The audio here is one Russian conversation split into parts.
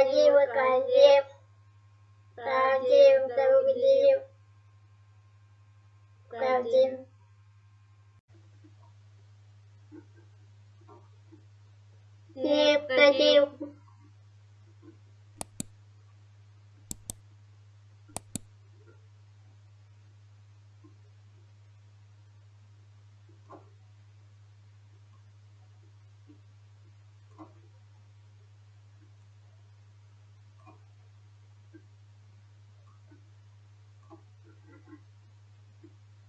один, один, один,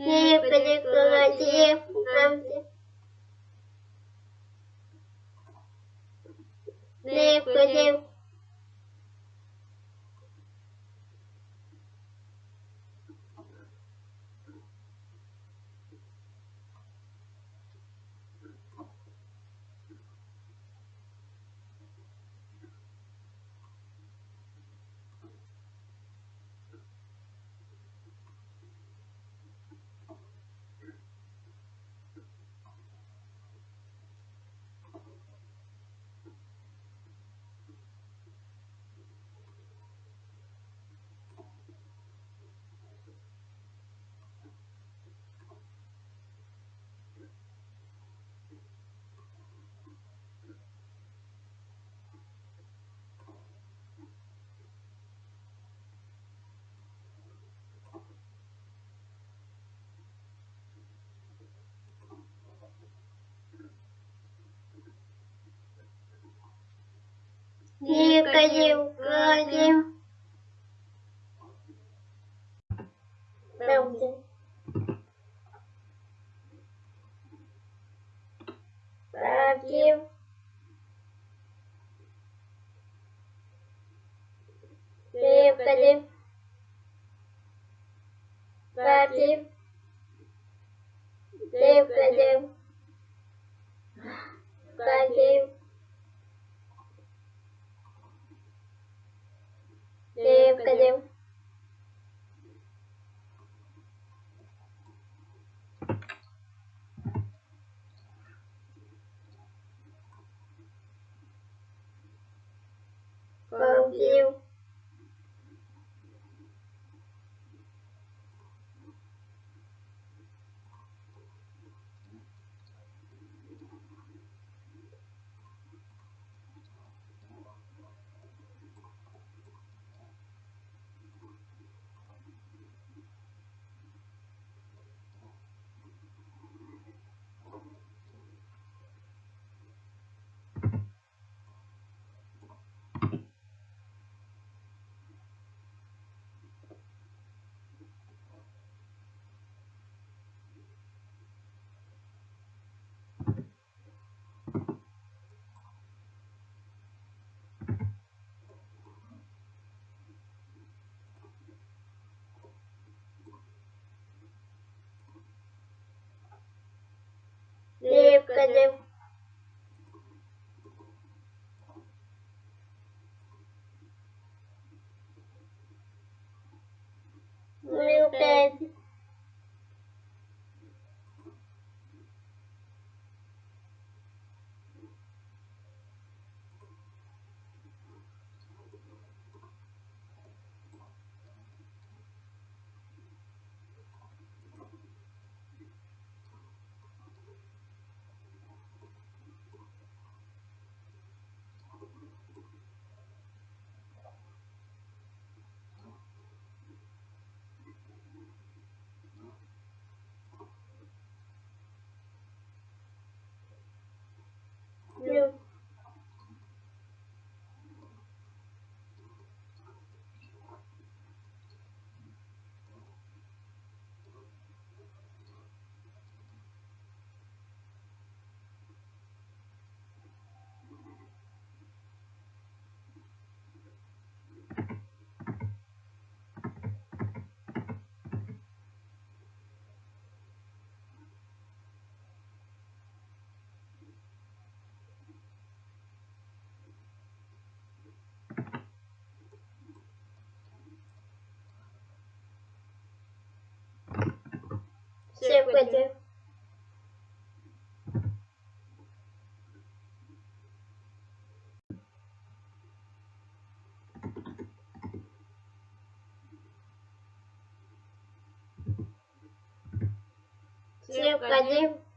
один, один. Необходим. Необходим. cây diêu cây diêu đồng 对。Господи. Всем, Всем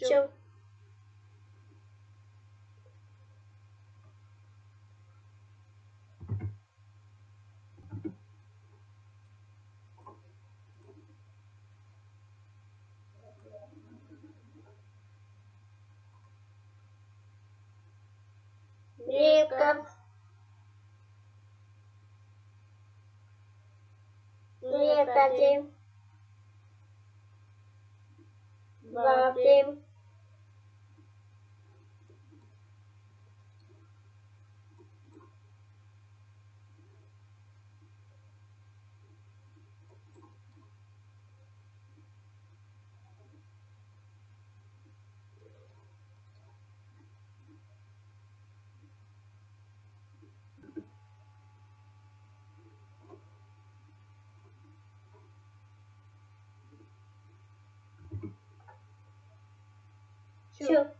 Чё? Века. Необходим. Необходим. Чё?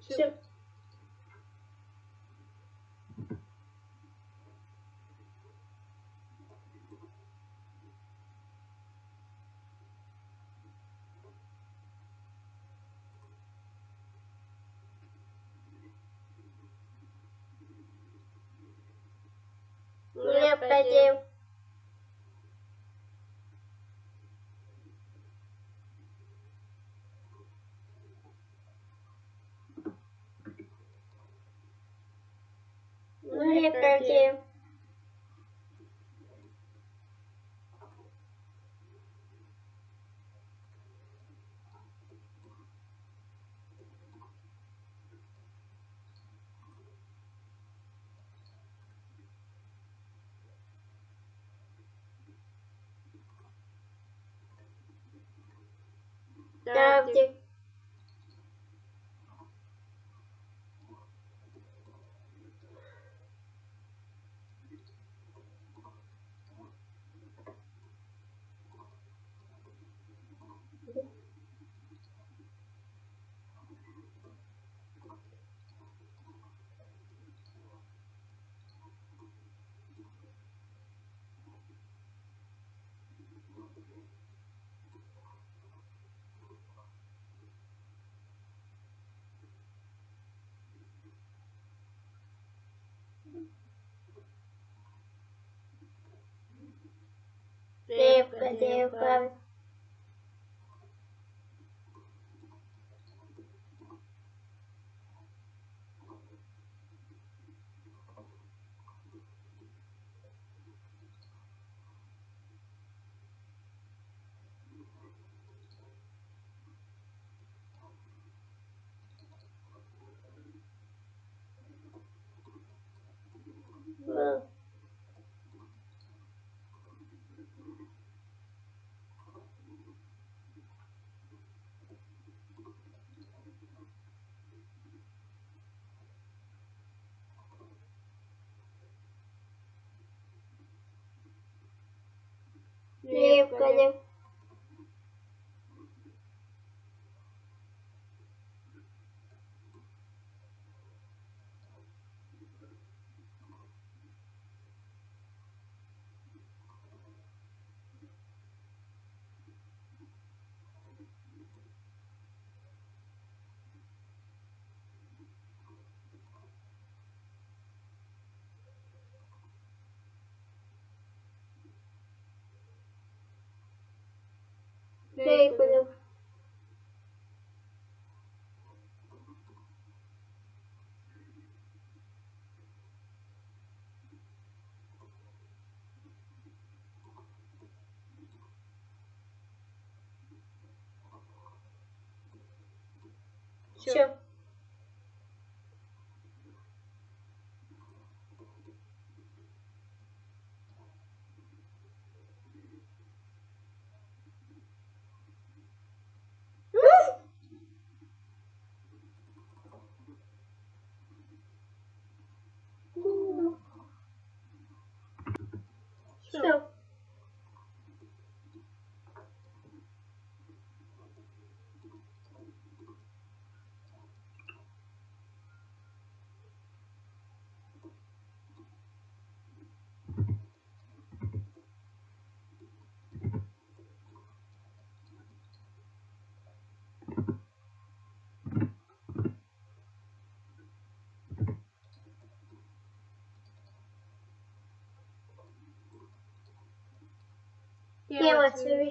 Чё? Необходим. Необходим. Ставьте. Необходим. Правильно. Gurudev Необходим. Я понял. Все. Все. 给我吃。